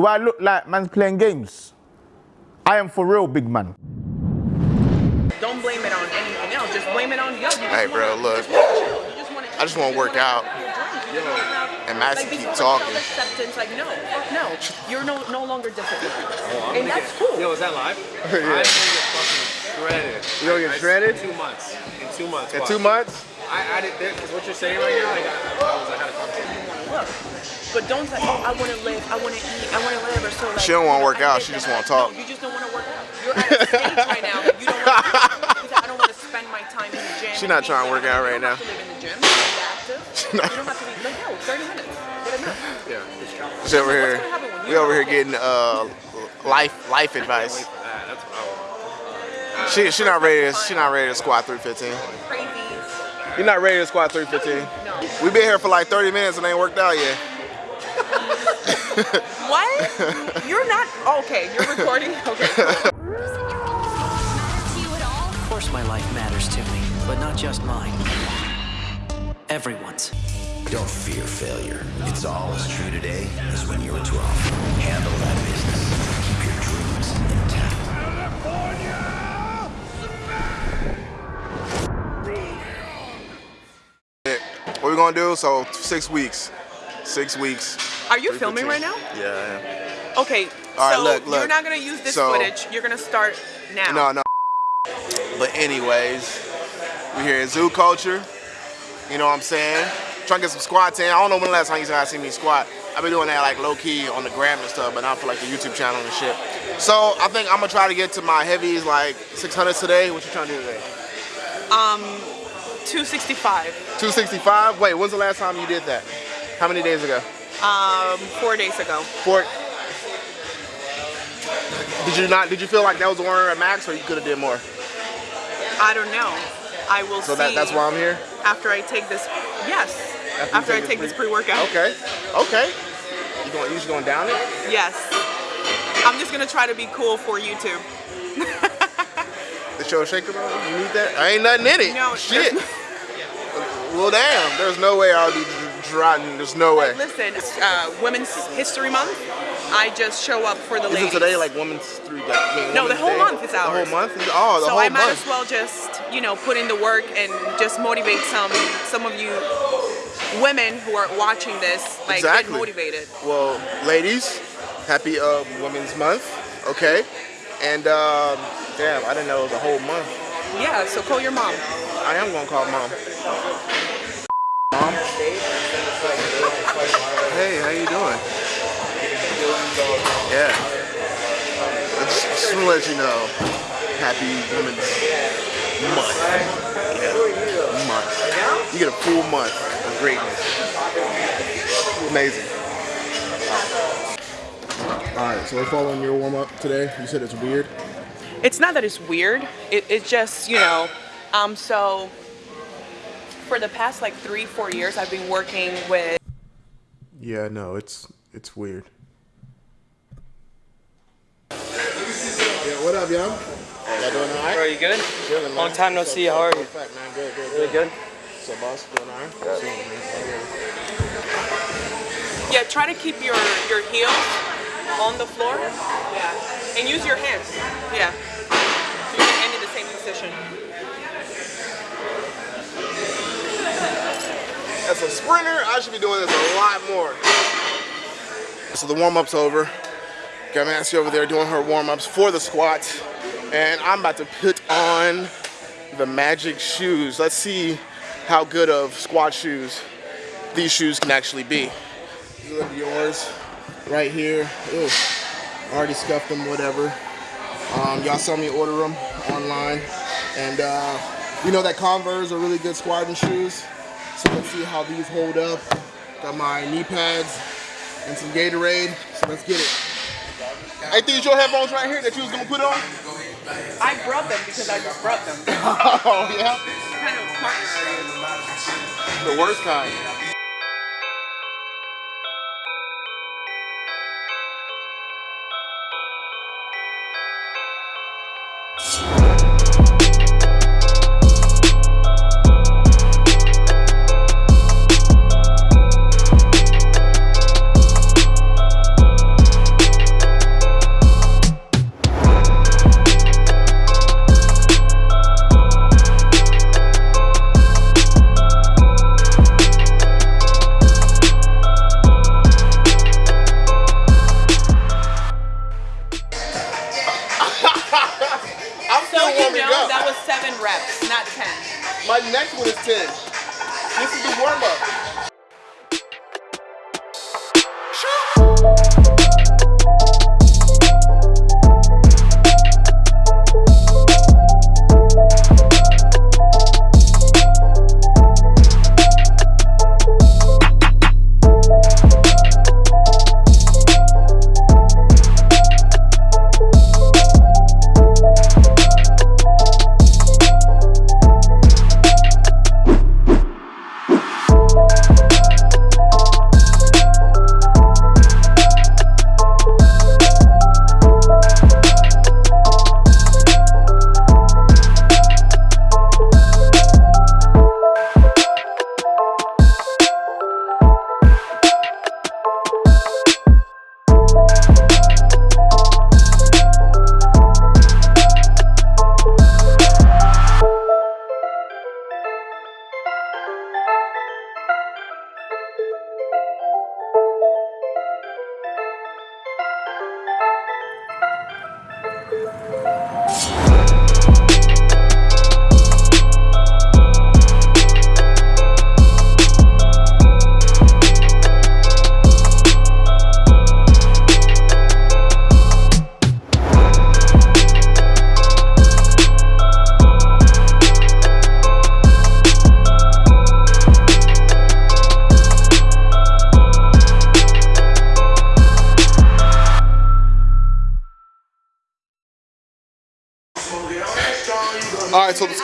Do I look like man's playing games? I am for real, big man. Don't blame it on anything else. Just blame it on you. you hey, bro, wanna, look. Just wanna, I just want to work out. And Maxie like, keep talking. Self-acceptance, like no, no, you're no no longer disciplined, Oh, I'm and gonna that's get, cool. Yo, is that live? I'm gonna get fucking shredded. You gonna get I- shredded? In two months. In two months. In watch. two months? I added this because what you're saying right now, like, I, I was, I had a conversation. Look, but don't say, oh, I want to live, I want to eat, I want to live, or so like. She don't wanna work out, she just wanna talk. No, you just don't want to work out. You're at a stage right now. You don't want to. I don't want to spend my time in the gym. She not trying to work out right you don't now. Have to live in the gym. You don't have to. You don't have to be like no, 30 minutes. Get enough. Yeah. She's over here. gonna happen when We over here getting uh life life advice. Wait for that. That's what I want. She she not ready. To, she not ready to squat 315. You're not ready to squat 315. No. We been here for like 30 minutes and ain't worked out yet. What? You're not okay. You're recording. Okay. Of course my life matters to me, but not just mine. Everyone's. Don't fear failure. It's all as true today as when you were 12. Handle that business. Keep your dreams intact. California! What we gonna do? So six weeks. Six weeks. Are you filming right now? Yeah. Okay. All right, so look, you're not gonna use this So- footage. You're gonna start now. No, no. But anyways, we here at Zoo Culture. You know what I'm saying? Trying to get some squats in. I don't know when the last time you guys seen me squat. I've been doing that like low key on the gram and stuff, but not for like the YouTube channel and shit. So I think I'm gonna try to get to my heavies like 600 today. What you trying to do today? Um, 265. 265? Wait, when's the last time you did that? How many days ago? Um, four days ago. Four. Did you not? Did you feel like that was the one at max, or you could have did more? I don't know. I will So see. that, that's why I'm here. After I take this. Yes. After After, I take take this this pre- pre-workout. Okay. Okay. You going? You just going down it? Yes. I'm just gonna try to be cool for YouTube. The show shaker, bro. You need that? I ain't nothing in it. No, Shit. well, damn. There's no way I'll be driving. There's no way. Listen, uh, Women's History Month. I just show up for the Isn't ladies. today like Women's Three? Like, No, the whole Day? month is ours. The whole month? Is, oh, the so whole I might month. as well just, you know, put in the work and just motivate some some of you women who are watching this, like Exactly. get motivated. Well, ladies, happy uh, Women's Month. Okay. And um, damn, I didn't know it was a whole month. Yeah, so call your mom. I am gonna call. Mom. Hey, how you doing? Yeah. I just, just want to let you know, happy Women's Month. Yeah, month. You get a full month of greatness. Amazing. All right, so we're following your warm up today. You said it's weird. It's not that it's weird. It, it's just, you know, um, so for the past like three, four years, I've been working with Yeah, no, it's it's weird. Yeah, what up, y'all? Y'all doing all right? Bro, you good? Chilling. Long time no see. How are you? Fact, man, good, good, Really good? So, boss, doing all right? Chilling, man. Yeah, try to keep your your heels on the floor. Yeah, and use your hands. Yeah, so you can end in the same position. As a sprinter, I should be doing this a lot more. So the warm-up's over. Got Nancy over there doing her warm-ups for the squats. And I'm about to put on the magic shoes. Let's see how good of squat shoes these shoes can actually be. These are yours right here. Ew. Already scuffed them, whatever. Um, y'all saw me order them online. And uh, we know that Converse are really good squatting shoes. So let's see how these hold up. Got my knee pads and some Gatorade. So let's get it. Hey, these your headphones right here that you was gonna put on? I brought them because I just brought them. oh yeah. What kind I'm so still warming you know, up. That was seven reps, not ten. My next one is ten. This is the warm up.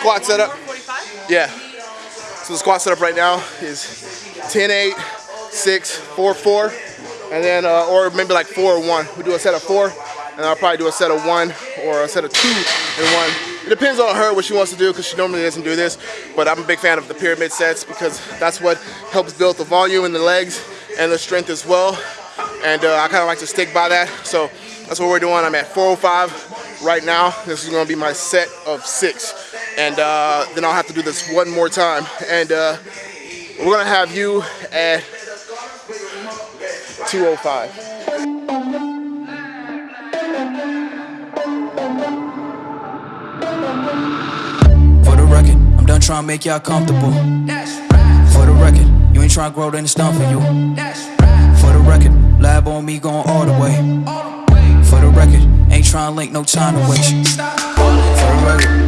Squat setup. Yeah. So the squat setup right now is 10 8, 6, 4 4, and then, uh, or maybe like 4 or 1. We do a set of 4, and I'll probably do a set of 1 or a set of 2 and 1. It depends on her what she wants to do because she normally doesn't do this, but I'm a big fan of the pyramid sets because that's what helps build the volume in the legs and the strength as well. And uh, I kind of like to stick by that. So that's what we're doing. I'm at 405 right now. This is gonna be my set of six. And uh, then I'll have to do this one more time. And uh, we're gonna have you at 205. For the record, I'm done trying to make y'all comfortable. For the record, you ain't trying to grow, then it's done for you. For the record, lab on me going all the way. For the record, ain't trying to link, no time to waste. For the record,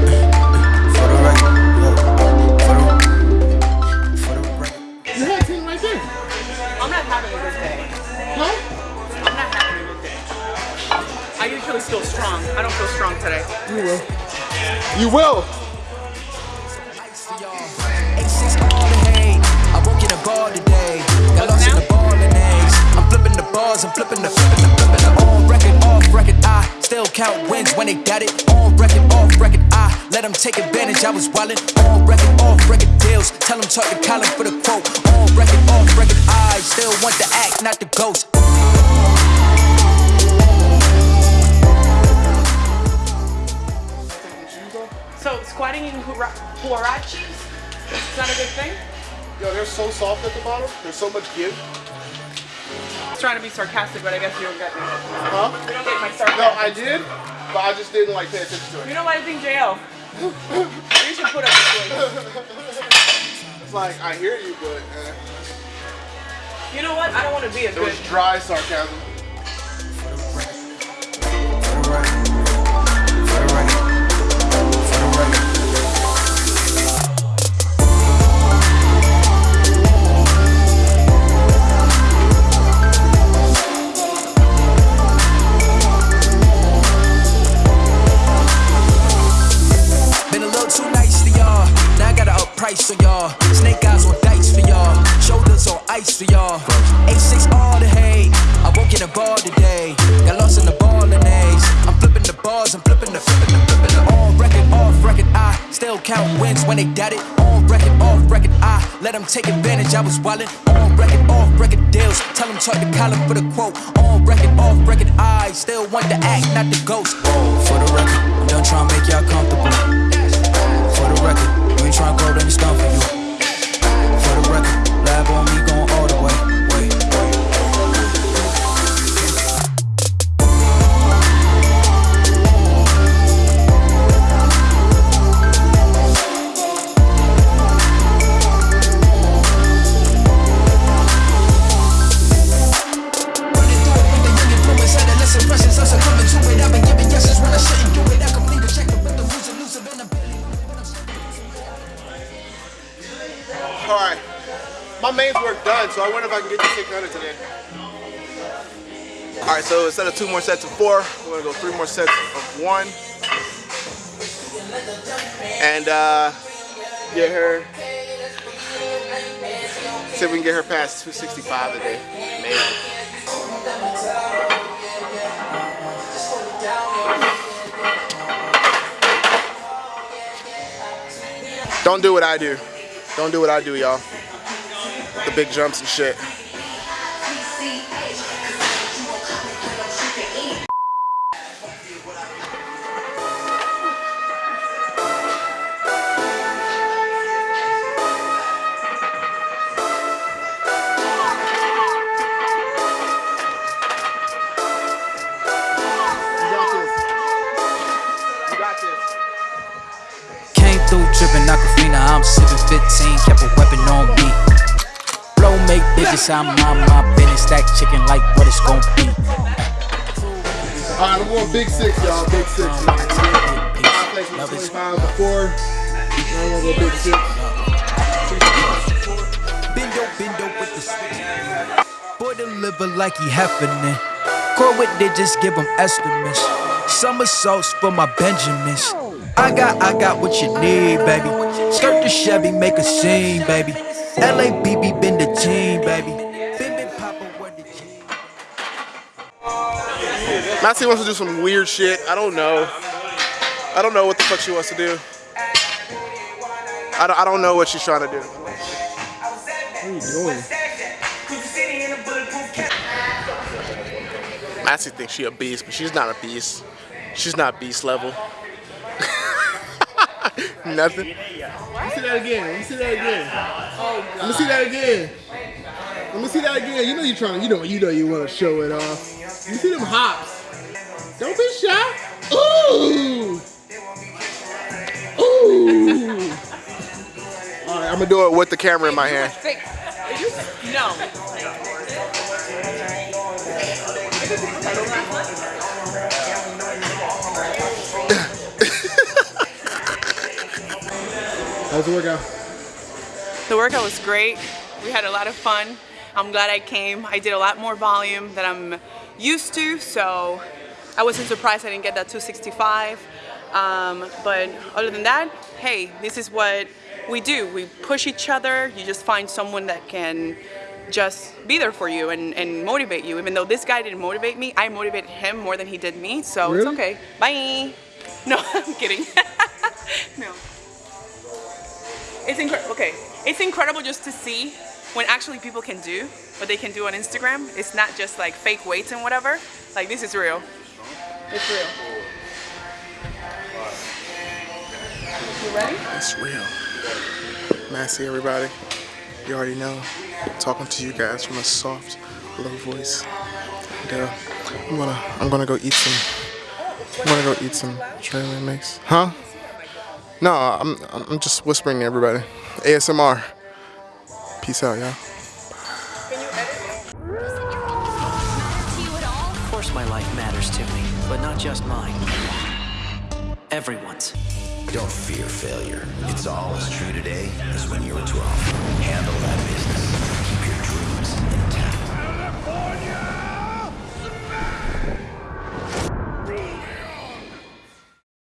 count wins when they got it. On record, off record. I let them take advantage. I was wildin' on record, off record deals. Tell them talk to Colin for the quote. On record, off record. I still want the act, not the ghost. So squatting in hura- huaraches is not a good thing. Yo, they're so soft at the bottom. There's so much give. I was trying to be sarcastic, but I guess you don't get me. Huh? You don't get my sarcasm. No, I did, but I just didn't like pay attention to You know what I think, JL? you should put up with it. It's like I hear you, but uh, You know what? I don't want to be a it good. was dry sarcasm. Let them take advantage. I was wildin' on record, off record deals. Tell them talk to Colin for the quote. On record, off record. I still want the act, not the ghost. For the record, I'm done trying to make y'all comfortable. For the record, you ain't tryna grow, then it's done for you. If I can get to 600 today. All right, so instead of two more sets of four, we're gonna go three more sets of one. And uh, get her, see if we can get her past 265 today, maybe. Don't do what I do. Don't do what I do, y'all. The big jumps and shit. I'm on my business, stack chicken like what it's gon' be. All right, I'm going big six, y'all. Big six. I Love with is 25 before. Now I'm gonna go big six. Bendo, bendo with the switch. Boy deliver like he happening. Core with digits, give him estimates. Somersaults for my Benjamins. I got, I got what you need, baby. Skirt the Chevy, make a scene, baby. LABB been the team, baby. Massey wants to do some weird shit. I don't know. I don't know what the fuck she wants to do. I don't, I don't know what she's trying to do. What are you doing? Massey thinks she a beast, but she's not a beast. She's not beast level. Nothing. Let me see that again. Let me see that again. Let me see that again. Let me see that again. You know you're trying. You know. You know you want to show it off. Me see them hops. Don't be shy. Ooh. Ooh. All right, I'm gonna do it with the camera in my hand. No. How's the workout? The workout was great. We had a lot of fun. I'm glad I came. I did a lot more volume than I'm used to, so I wasn't surprised I didn't get that 265. Um, but other than that, hey, this is what we do. We push each other. You just find someone that can just be there for you and, and motivate you. Even though this guy didn't motivate me, I motivated him more than he did me, so it's okay. Bye. No, I'm kidding. no. It's incredible. Okay, it's incredible just to see when actually people can do what they can do on Instagram. It's not just like fake weights and whatever. Like this is real. It's real. You ready? It's real. Massey, everybody. You already know. Talking to you guys from a soft, low voice. And, uh, I'm gonna, I'm gonna go eat some. I'm gonna go eat some trailer mix. Huh? No, I'm, I'm just whispering to everybody. ASMR. Peace out, y'all. Of course, my life matters to me, but not just mine. Everyone's. Don't fear failure. It's all as true today as when you were 12.